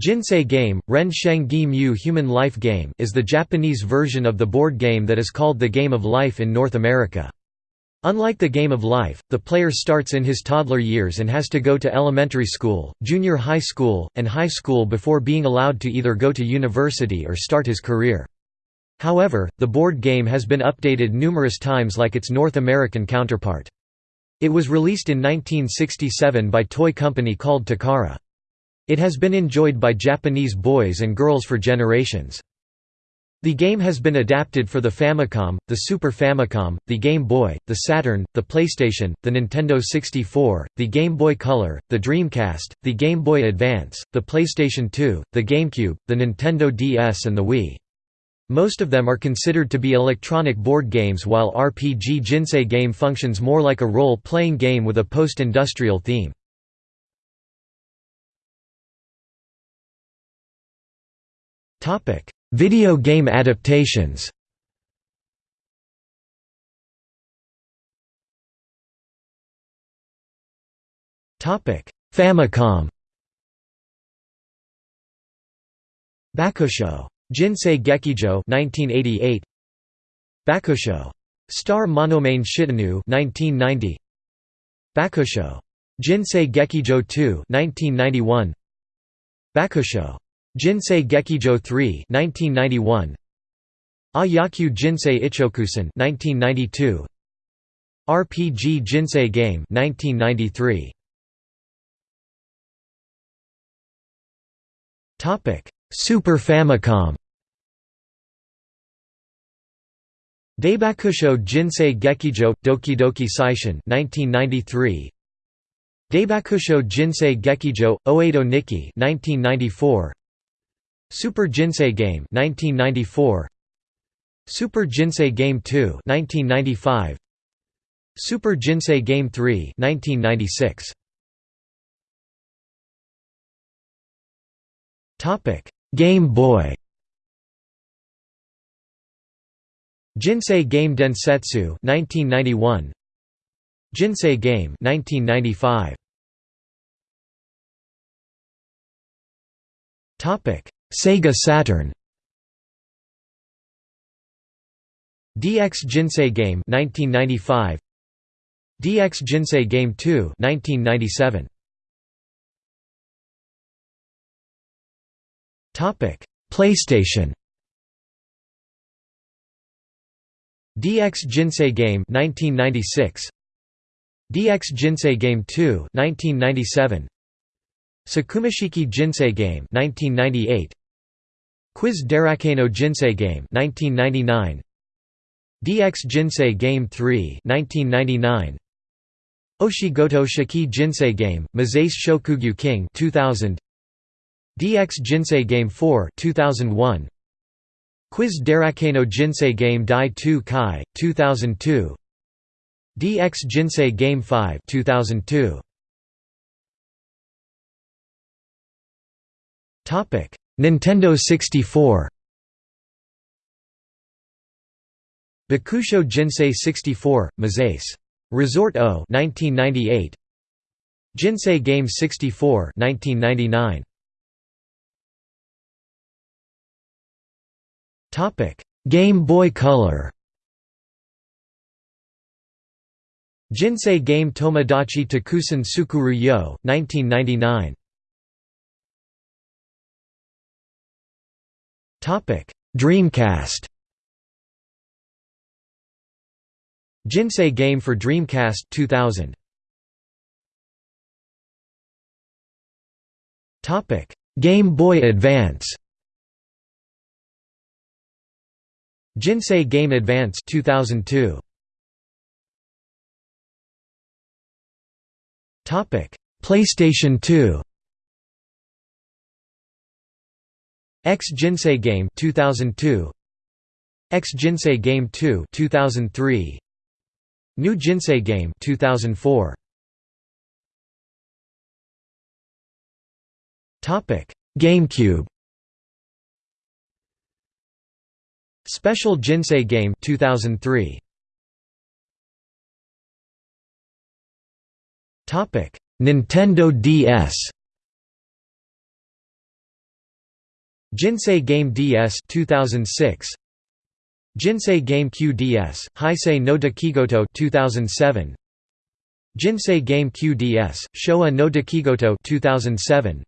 Jinsei Game, Ren Sheng Gi Mu Human Life Game is the Japanese version of the board game that is called the Game of Life in North America. Unlike the Game of Life, the player starts in his toddler years and has to go to elementary school, junior high school, and high school before being allowed to either go to university or start his career. However, the board game has been updated numerous times like its North American counterpart. It was released in 1967 by toy company called Takara. It has been enjoyed by Japanese boys and girls for generations. The game has been adapted for the Famicom, the Super Famicom, the Game Boy, the Saturn, the PlayStation, the Nintendo 64, the Game Boy Color, the Dreamcast, the Game Boy Advance, the PlayStation 2, the GameCube, the Nintendo DS and the Wii. Most of them are considered to be electronic board games while RPG Jinsei game functions more like a role-playing game with a post-industrial theme. Topic: Video game adaptations. Topic: Famicom. Bakusho. Jinsei Gekijo 1988. Bakusho. Star Monomain Shitanu 1990. Bakusho. Jinsei Gekijo 2 1991. Bakusho. Jinsei Gekijo 3 1991 Ayakyu Jinsei Ichokusen 1992 RPG Jinsei Game 1993 Topic Super Famicom. Daibakusho Jinsei Gekijo Dokidoki Saishin 1993 Daibakusho Jinsei Gekijo Oedo Nikki 1994 Super Jinsei Game 1994 Super Jinsei Game 2 1995 Super Jinsei Game 3 1996 Topic Game Boy. Jinsei Game Densetsu 1991 Jinsei Game 1995 Topic Sega Saturn. DX Jinsei Game 1995 DX Jinsei Game 2 1997 Topic PlayStation. DX Jinsei Game 1996 DX Jinsei Game 2 1997 Sakumashiki Jinsei Game 1998 Quiz Darakano Jinsei Game 1999 DX Jinsei Game 3 1999 Oshigoto Shiki Jinsei Game Mezase Shokugyu King 2000 DX Jinsei Game 4 2001 Quiz Darakano Jinsei Game Dai 2 Kai 2002 DX Jinsei Game 5 2002 Topic Nintendo 64 Bakusho Jinsei 64, Mezase. Resort O 1998 Jinsei Game 64 1999 Topic Game Boy Color. Jinsei Game Tomodachi Takusen Sukuru Yo 1999 Dreamcast. Jinsei game for Dreamcast 2000. Topic: Game Boy Advance. Jinsei Game Advance 2002. Topic: PlayStation 2. X Jinsei Game 2002 X Jinsei Game 2 2003 New Jinsei Game 2004 Topic GameCube. Special Jinsei Game 2003 Topic Nintendo DS Jinsei Game DS 2006 Jinsei Game QDS Heisei no Dekigoto 2007 Jinsei Game QDS Showa no Dekigoto 2007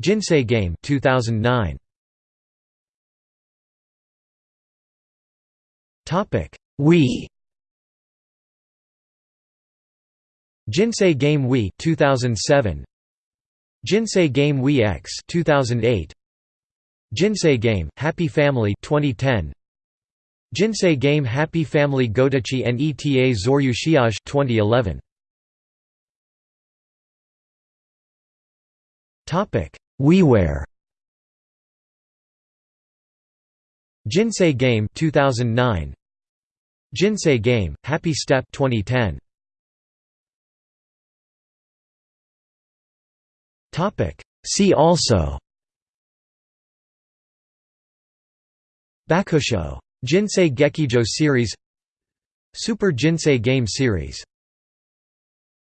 Jinsei Game 2009 Topic Wii. Jinsei Game Wii 2007 Jinsei Game Wii X 2008 Jinsei Game Happy Family 2010 Jinsei Game Happy Family Godachi and ETA Zoryu Shiage 2011 Topic WiiWare. Jinsei Game 2009 Jinsei Game Happy Step 2010 Topic See also Bakusho Jinsei Gekijo series Super Jinsei Game series